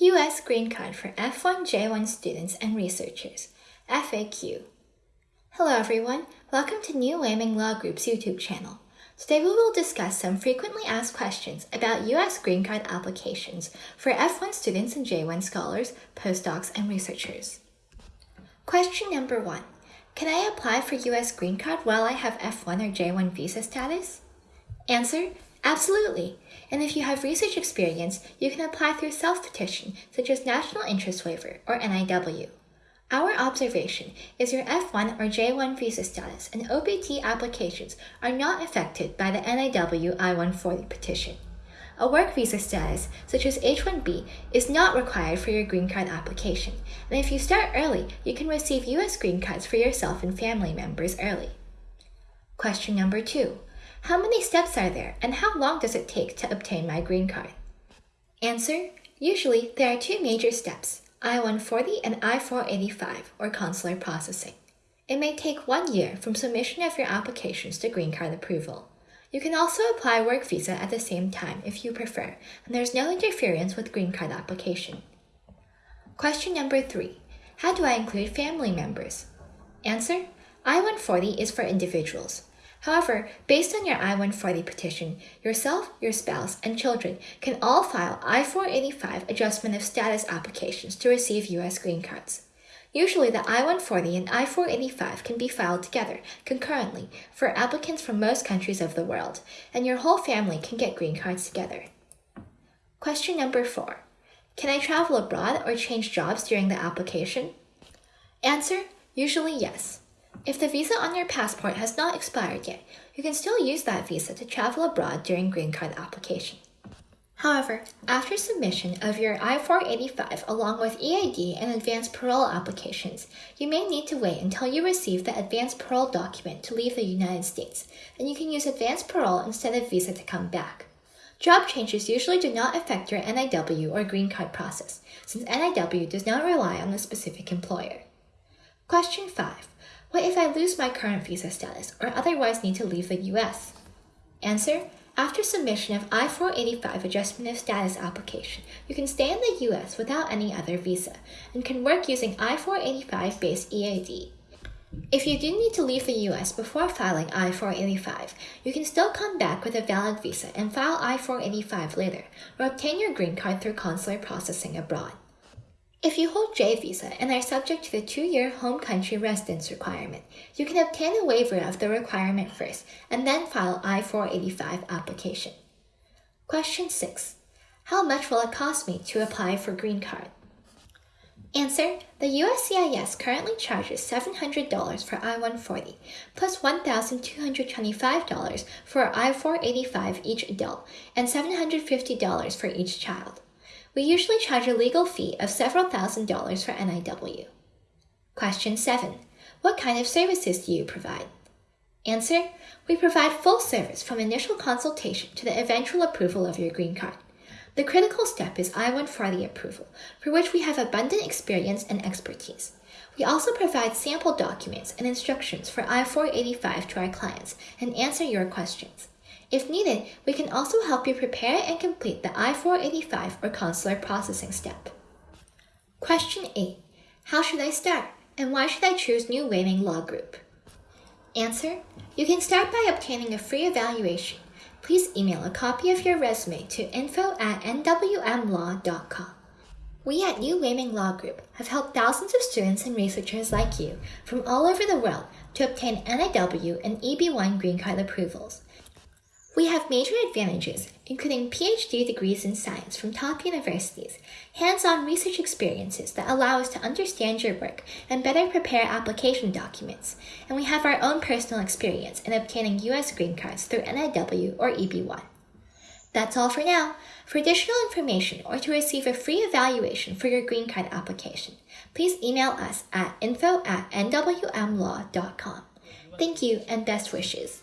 U.S. Green Card for F1J1 students and researchers, FAQ. Hello everyone, welcome to New Laming Law Group's YouTube channel. Today we will discuss some frequently asked questions about U.S. Green Card applications for F1 students and J1 scholars, postdocs, and researchers. Question number one. Can I apply for U.S. Green Card while I have F1 or J1 visa status? Answer, Absolutely. And if you have research experience, you can apply through self-petition, such as National Interest Waiver, or NIW. Our observation is your F1 or J1 visa status and OPT applications are not affected by the NIW I-140 petition. A work visa status, such as H-1B, is not required for your green card application, and if you start early, you can receive U.S. green cards for yourself and family members early. Question number two. How many steps are there, and how long does it take to obtain my green card? Answer. Usually, there are two major steps, I-140 and I-485, or consular processing. It may take one year from submission of your applications to green card approval. You can also apply work visa at the same time if you prefer, and there's no interference with green card application. Question number three. How do I include family members? Answer. I-140 is for individuals. However, based on your I-140 petition, yourself, your spouse, and children can all file I-485 adjustment of status applications to receive U.S. green cards. Usually the I-140 and I-485 can be filed together, concurrently, for applicants from most countries of the world, and your whole family can get green cards together. Question number 4. Can I travel abroad or change jobs during the application? Answer, usually yes. If the visa on your passport has not expired yet, you can still use that visa to travel abroad during green card application. However, after submission of your I-485 along with EAD and advanced parole applications, you may need to wait until you receive the advanced parole document to leave the United States, and you can use advanced parole instead of visa to come back. Job changes usually do not affect your NIW or green card process, since NIW does not rely on a specific employer. Question 5. What if I lose my current visa status or otherwise need to leave the US? Answer. After submission of I-485 Adjustment of Status application, you can stay in the US without any other visa and can work using I-485-based EAD. If you do need to leave the US before filing I-485, you can still come back with a valid visa and file I-485 later, or obtain your green card through consular processing abroad. If you hold J visa and are subject to the two-year home country residence requirement, you can obtain a waiver of the requirement first and then file I-485 application. Question 6. How much will it cost me to apply for green card? Answer. The USCIS currently charges $700 for I-140, plus $1,225 for I-485 each adult, and $750 for each child. We usually charge a legal fee of several thousand dollars for NIW. Question 7. What kind of services do you provide? Answer. We provide full service from initial consultation to the eventual approval of your green card. The critical step is I-140 approval, for which we have abundant experience and expertise. We also provide sample documents and instructions for I-485 to our clients and answer your questions. If needed, we can also help you prepare and complete the I-485 or consular processing step. Question 8. How should I start, and why should I choose New Laming Law Group? Answer. You can start by obtaining a free evaluation. Please email a copy of your resume to info at nwmlaw.com. We at New Laming Law Group have helped thousands of students and researchers like you from all over the world to obtain NIW and EB1 green card approvals. We have major advantages, including PhD degrees in science from top universities, hands-on research experiences that allow us to understand your work and better prepare application documents, and we have our own personal experience in obtaining U.S. green cards through NIW or EB1. That's all for now. For additional information or to receive a free evaluation for your green card application, please email us at info at nwmlaw.com. Thank you and best wishes.